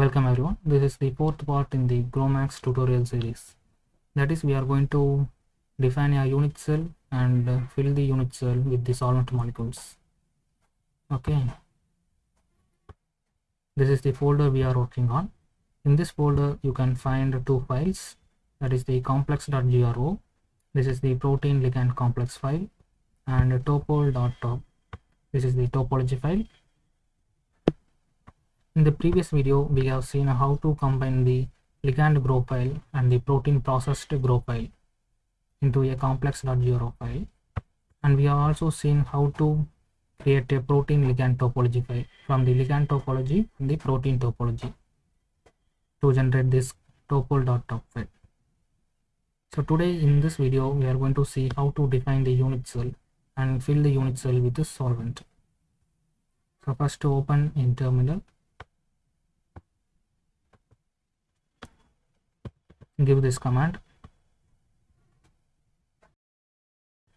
Welcome everyone. This is the fourth part in the GROMACS tutorial series. That is we are going to define a unit cell and uh, fill the unit cell with the solvent molecules. Okay. This is the folder we are working on. In this folder you can find two files that is the complex.gro. This is the protein ligand complex file and topol.top. This is the topology file in the previous video, we have seen how to combine the ligand GRO file and the protein processed GRO file into a complex.gro file. And we have also seen how to create a protein ligand topology file from the ligand topology and the protein topology to generate this topol.top file. So today in this video, we are going to see how to define the unit cell and fill the unit cell with the solvent. So first to open in terminal give this command.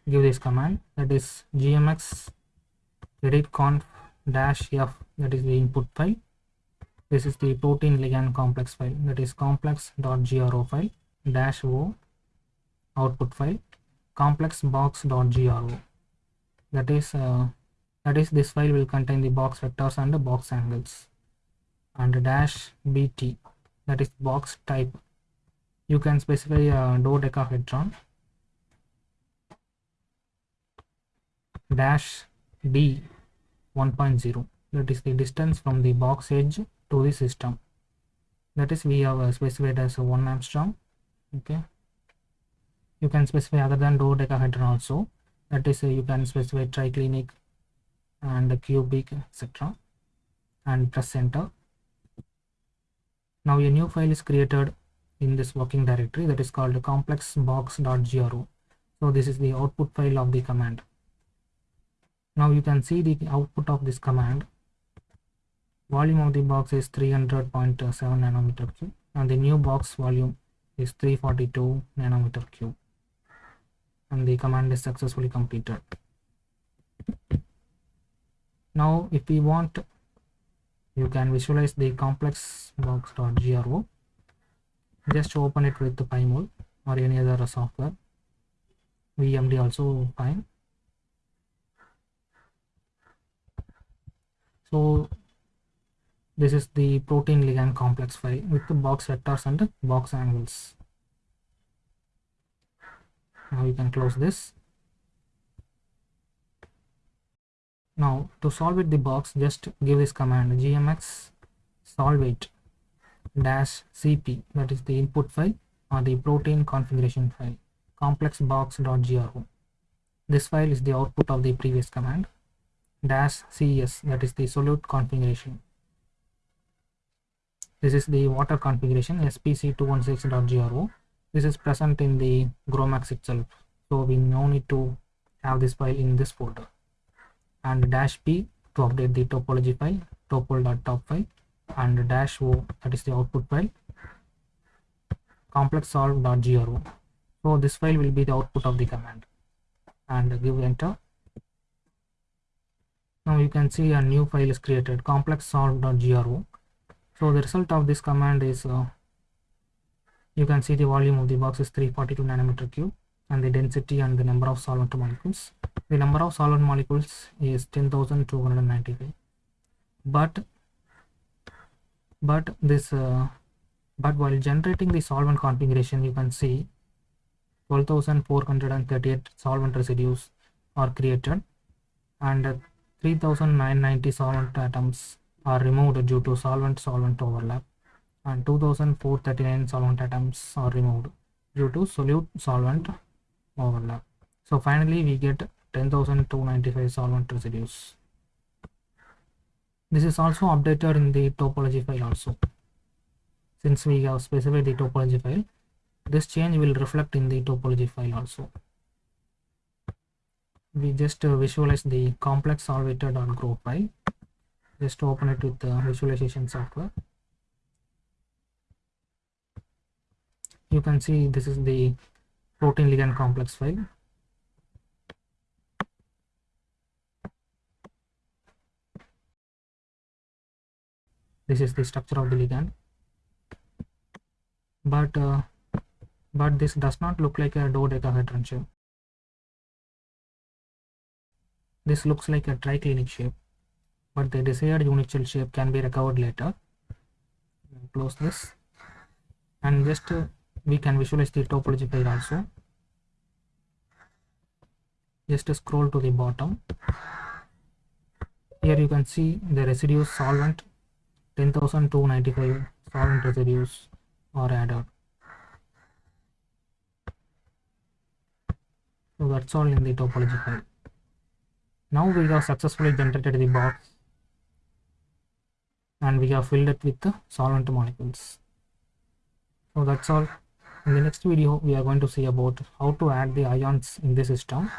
Give this command. That is gmx editconf dash f. That is the input file. This is the protein ligand complex file. That is complex.gro file dash o output file complex box.gro that is uh, that is this file will contain the box vectors and the box angles. And dash bt that is box type you can specify a dodecahedron dash d 1.0 that is the distance from the box edge to the system. That is we have uh, specified as a 1 angstrom okay? You can specify other than dodecahedron also. That is uh, you can specify triclinic and cubic etc and press enter. Now a new file is created in this working directory that is called complexbox.gro so this is the output file of the command. Now you can see the output of this command. Volume of the box is 300.7 nanometer cube and the new box volume is 342 nanometer cube. And the command is successfully completed. Now if we want you can visualize the complexbox.gro just to open it with the pymol or any other software. Vmd also fine. So this is the protein ligand complex file with the box vectors and the box angles. Now you can close this. Now to solve it the box just give this command gmx solvate dash cp that is the input file or the protein configuration file complexbox.gro this file is the output of the previous command dash cs that is the solute configuration. This is the water configuration spc216.gro this is present in the GROMACS itself so we no need to have this file in this folder. And dash p to update the topology file topol.top file and dash o that is the output file complex solve.gro so this file will be the output of the command. And give enter. Now you can see a new file is created complex solve.gro so the result of this command is uh, you can see the volume of the box is 342 nanometer cube and the density and the number of solvent molecules. The number of solvent molecules is 10295 but but this uh, but while generating the solvent configuration you can see 12438 solvent residues are created and 3990 solvent atoms are removed due to solvent solvent overlap. And 2439 solvent atoms are removed due to solute solvent overlap. So finally we get 10295 solvent residues this is also updated in the topology file also. Since we have specified the topology file this change will reflect in the topology file also. We just uh, visualize the complex solvator.gro file just open it with the visualization software. You can see this is the protein ligand complex file this is the structure of the ligand. But uh, but this does not look like a dodecahedron shape. This looks like a triclinic shape but the desired unit cell shape can be recovered later. Close this. And just uh, we can visualize the topology file also. Just scroll to the bottom. Here you can see the residues solvent 10295 solvent residues are added. So that's all in the topology file. Now we have successfully generated the box and we have filled it with the solvent molecules. So that's all. In the next video we are going to see about how to add the ions in the system.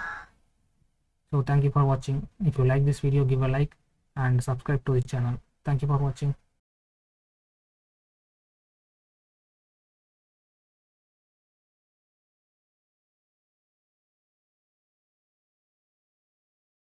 So thank you for watching. If you like this video give a like and subscribe to the channel. Thank you for watching